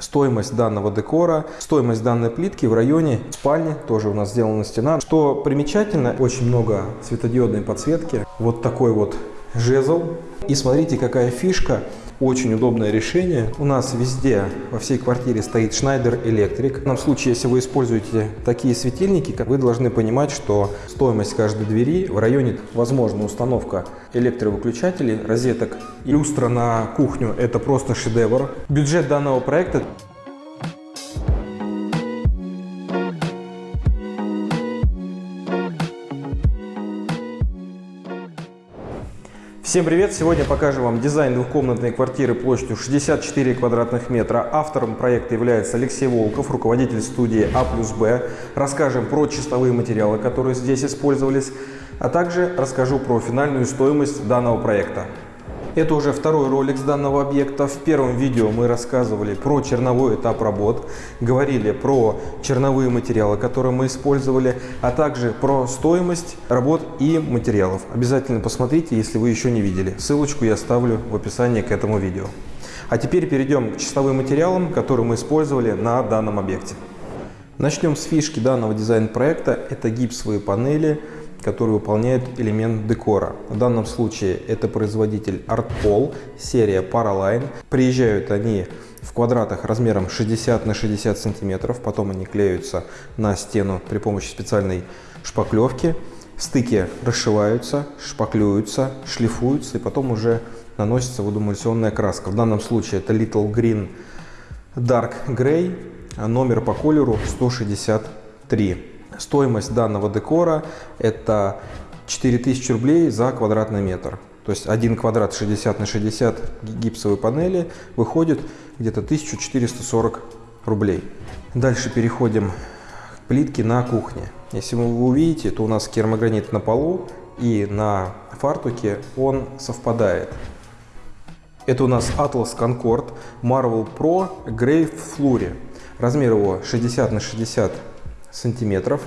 стоимость данного декора, стоимость данной плитки в районе спальни, тоже у нас сделана стена. Что примечательно, очень много светодиодной подсветки, вот такой вот жезл. И смотрите, какая фишка, очень удобное решение. У нас везде, во всей квартире стоит Schneider Electric. В данном случае, если вы используете такие светильники, вы должны понимать, что стоимость каждой двери в районе, возможно, установка электровыключателей, розеток, люстра на кухню – это просто шедевр. Бюджет данного проекта Всем привет! Сегодня покажем вам дизайн двухкомнатной квартиры площадью 64 квадратных метра. Автором проекта является Алексей Волков, руководитель студии А плюс Б. Расскажем про чистовые материалы, которые здесь использовались, а также расскажу про финальную стоимость данного проекта. Это уже второй ролик с данного объекта. В первом видео мы рассказывали про черновой этап работ, говорили про черновые материалы, которые мы использовали, а также про стоимость работ и материалов. Обязательно посмотрите, если вы еще не видели. Ссылочку я оставлю в описании к этому видео. А теперь перейдем к чистовым материалам, которые мы использовали на данном объекте. Начнем с фишки данного дизайн-проекта. Это гипсовые панели который выполняет элемент декора. В данном случае это производитель ArtPol, серия Paraline. Приезжают они в квадратах размером 60 на 60 сантиметров, потом они клеются на стену при помощи специальной шпаклевки. Стыки расшиваются, шпаклюются, шлифуются и потом уже наносится водоэмульсионная краска. В данном случае это Little Green Dark Gray, номер по колеру 163. Стоимость данного декора это 4000 рублей за квадратный метр. То есть один квадрат 60 на 60 гипсовой панели выходит где-то 1440 рублей. Дальше переходим к плитке на кухне. Если вы увидите, то у нас керамогранит на полу и на фартуке он совпадает. Это у нас Atlas Concord Marvel Pro Grey Flurry. Размер его 60 на 60 сантиметров.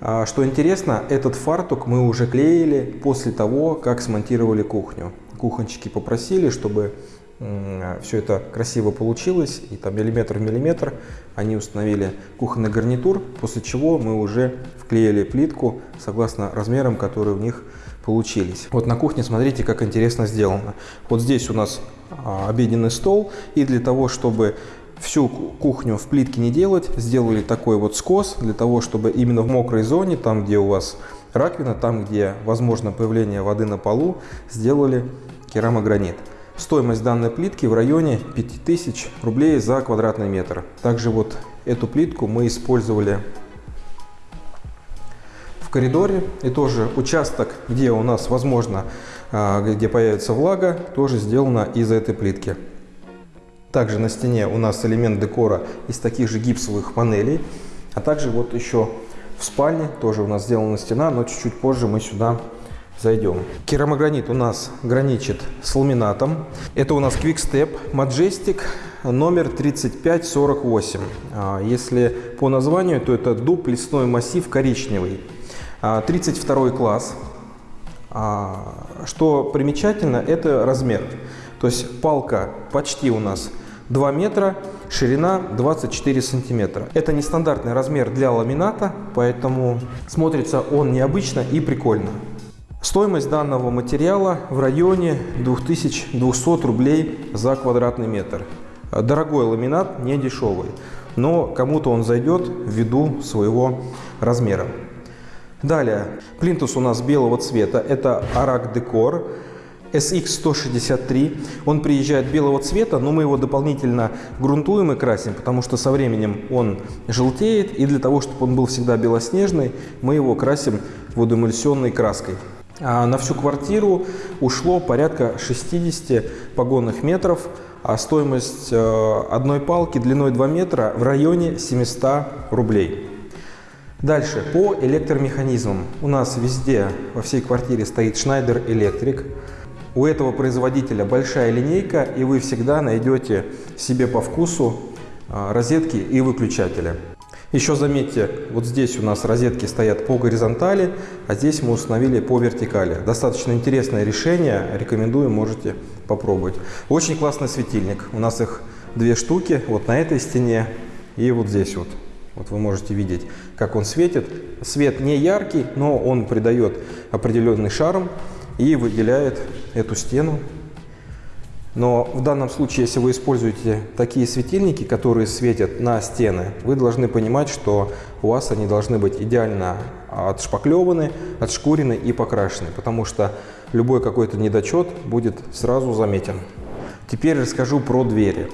А, что интересно, этот фартук мы уже клеили после того, как смонтировали кухню. Кухончики попросили, чтобы все это красиво получилось, и там миллиметр в миллиметр они установили кухонный гарнитур, после чего мы уже вклеили плитку согласно размерам, которые у них получились. Вот на кухне смотрите, как интересно сделано. Вот здесь у нас а, обеденный стол, и для того, чтобы всю кухню в плитке не делать, сделали такой вот скос для того, чтобы именно в мокрой зоне, там где у вас раковина, там где возможно появление воды на полу, сделали керамогранит. Стоимость данной плитки в районе 5000 рублей за квадратный метр. Также вот эту плитку мы использовали в коридоре. И тоже участок, где у нас возможно, а, где появится влага, тоже сделано из этой плитки. Также на стене у нас элемент декора из таких же гипсовых панелей. А также вот еще в спальне тоже у нас сделана стена, но чуть-чуть позже мы сюда зайдем. Керамогранит у нас граничит с ламинатом. Это у нас Quickstep Majestic номер 3548. А, если по названию, то это дуб лесной массив коричневый. 32 а, класс. А, что примечательно, это размер. То есть палка почти у нас 2 метра, ширина 24 сантиметра. Это нестандартный размер для ламината, поэтому смотрится он необычно и прикольно. Стоимость данного материала в районе 2200 рублей за квадратный метр. Дорогой ламинат, не дешевый, но кому-то он зайдет ввиду своего размера. Далее, плинтус у нас белого цвета, это Arak Decor. SX163. Он приезжает белого цвета, но мы его дополнительно грунтуем и красим, потому что со временем он желтеет. И для того, чтобы он был всегда белоснежный, мы его красим водоэмульсионной краской. А на всю квартиру ушло порядка 60 погонных метров, а стоимость э, одной палки длиной 2 метра в районе 700 рублей. Дальше, по электромеханизмам. У нас везде, во всей квартире стоит Schneider Electric. У этого производителя большая линейка, и вы всегда найдете себе по вкусу а, розетки и выключатели. Еще заметьте, вот здесь у нас розетки стоят по горизонтали, а здесь мы установили по вертикали. Достаточно интересное решение, рекомендую, можете попробовать. Очень классный светильник, у нас их две штуки, вот на этой стене и вот здесь вот. Вот вы можете видеть, как он светит. Свет не яркий, но он придает определенный шарм и выделяет эту стену. Но в данном случае, если вы используете такие светильники, которые светят на стены, вы должны понимать, что у вас они должны быть идеально отшпаклеваны, отшкурены и покрашены, потому что любой какой-то недочет будет сразу заметен. Теперь расскажу про двери.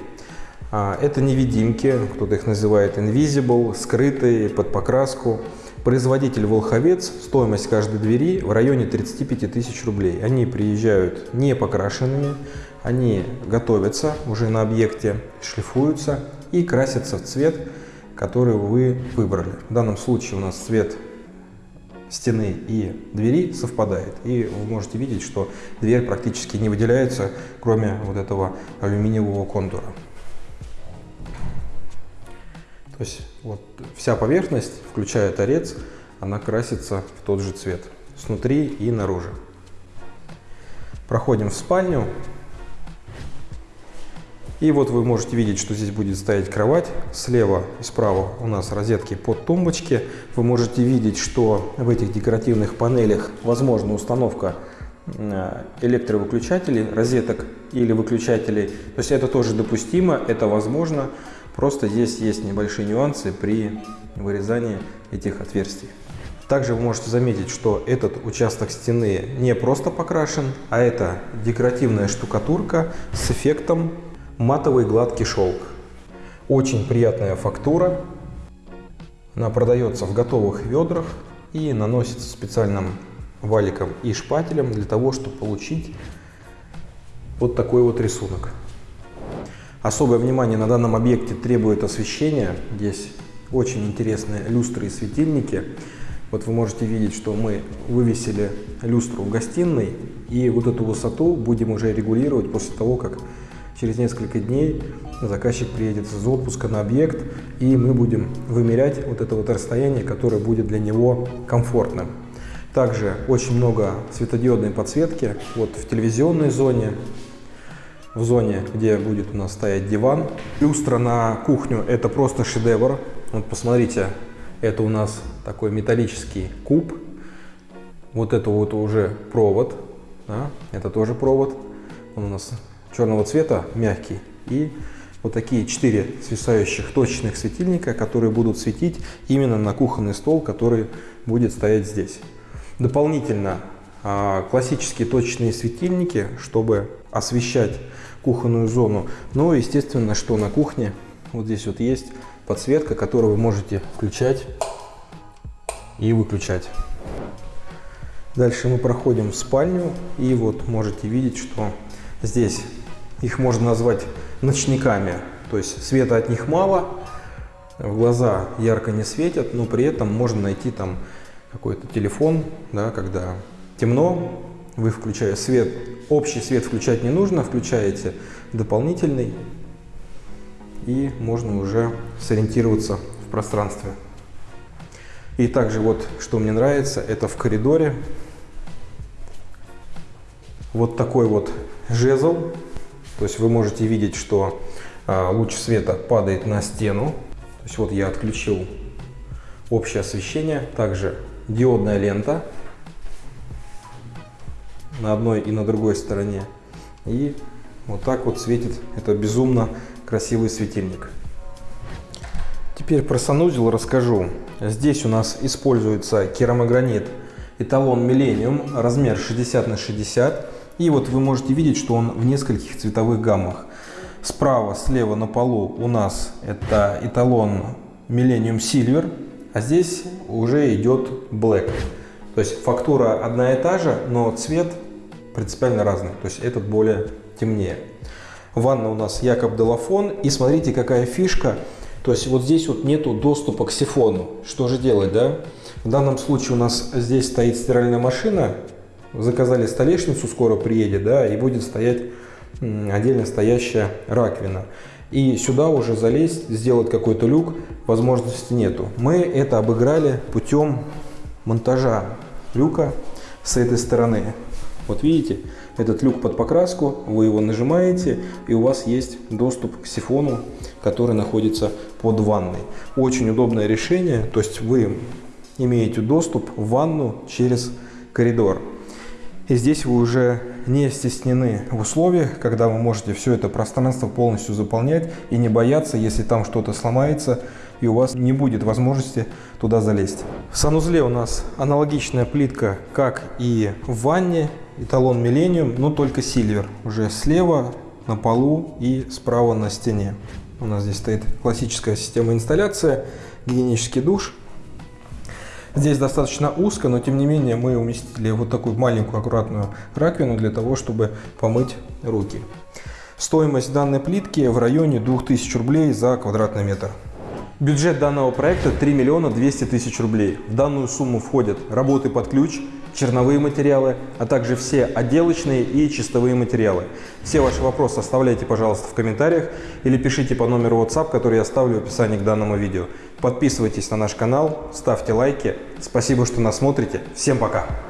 А, это невидимки, кто-то их называет invisible, скрытые, под покраску. Производитель Волховец, стоимость каждой двери в районе 35 тысяч рублей. Они приезжают не покрашенными, они готовятся уже на объекте, шлифуются и красятся в цвет, который вы выбрали. В данном случае у нас цвет стены и двери совпадает. И вы можете видеть, что дверь практически не выделяется, кроме вот этого алюминиевого контура. То есть вот вся поверхность, включая торец, она красится в тот же цвет, снутри и наружу. Проходим в спальню. И вот вы можете видеть, что здесь будет стоять кровать. Слева и справа у нас розетки под тумбочки. Вы можете видеть, что в этих декоративных панелях возможна установка электровыключателей, розеток или выключателей. То есть это тоже допустимо, это возможно. Просто здесь есть небольшие нюансы при вырезании этих отверстий. Также вы можете заметить, что этот участок стены не просто покрашен, а это декоративная штукатурка с эффектом матовый гладкий шелк. Очень приятная фактура. Она продается в готовых ведрах и наносится специальным валиком и шпателем для того, чтобы получить вот такой вот рисунок. Особое внимание на данном объекте требует освещения. Здесь очень интересные люстры и светильники. Вот вы можете видеть, что мы вывесили люстру в гостиной, и вот эту высоту будем уже регулировать после того, как через несколько дней заказчик приедет из отпуска на объект, и мы будем вымерять вот это вот расстояние, которое будет для него комфортным. Также очень много светодиодной подсветки вот в телевизионной зоне, в зоне, где будет у нас стоять диван. Люстра на кухню – это просто шедевр. Вот посмотрите, это у нас такой металлический куб. Вот это вот уже провод, да? это тоже провод. Он у нас черного цвета, мягкий. И вот такие четыре свисающих точечных светильника, которые будут светить именно на кухонный стол, который будет стоять здесь. Дополнительно а, классические точечные светильники, чтобы освещать кухонную зону. Но, естественно, что на кухне вот здесь вот есть подсветка, которую вы можете включать и выключать. Дальше мы проходим в спальню и вот можете видеть, что здесь их можно назвать ночниками. То есть света от них мало, в глаза ярко не светят, но при этом можно найти там какой-то телефон, да, когда темно, вы включаете свет, общий свет включать не нужно, включаете дополнительный, и можно уже сориентироваться в пространстве. И также вот, что мне нравится, это в коридоре вот такой вот жезл. То есть вы можете видеть, что а, луч света падает на стену. То есть вот я отключил общее освещение. Также диодная лента на одной и на другой стороне. И вот так вот светит это безумно красивый светильник. Теперь про санузел расскажу. Здесь у нас используется керамогранит эталон Millennium, размер 60 на 60. И вот вы можете видеть, что он в нескольких цветовых гаммах. Справа, слева на полу у нас это эталон Millennium Silver, а здесь уже идет Black. То есть фактура одна и та же, но цвет принципиально разный. То есть этот более темнее. Ванна у нас Якоб Делафон. И смотрите, какая фишка. То есть вот здесь вот нету доступа к сифону. Что же делать, да? В данном случае у нас здесь стоит стиральная машина. Заказали столешницу, скоро приедет, да, и будет стоять отдельно стоящая раковина. И сюда уже залезть, сделать какой-то люк, возможности нету. Мы это обыграли путем монтажа люка с этой стороны. Вот видите, этот люк под покраску, вы его нажимаете, и у вас есть доступ к сифону, который находится под ванной. Очень удобное решение, то есть вы имеете доступ в ванну через коридор. И здесь вы уже не стеснены в условиях, когда вы можете все это пространство полностью заполнять и не бояться, если там что-то сломается, и у вас не будет возможности туда залезть. В санузле у нас аналогичная плитка, как и в ванне, эталон Millennium, но только Silver. Уже слева на полу и справа на стене. У нас здесь стоит классическая система инсталляции, гигиенический душ – Здесь достаточно узко, но тем не менее мы уместили вот такую маленькую аккуратную раковину для того, чтобы помыть руки. Стоимость данной плитки в районе 2000 рублей за квадратный метр. Бюджет данного проекта 3 миллиона 200 тысяч рублей. В данную сумму входят работы под ключ, черновые материалы, а также все отделочные и чистовые материалы. Все ваши вопросы оставляйте, пожалуйста, в комментариях или пишите по номеру WhatsApp, который я оставлю в описании к данному видео. Подписывайтесь на наш канал, ставьте лайки. Спасибо, что нас смотрите. Всем пока!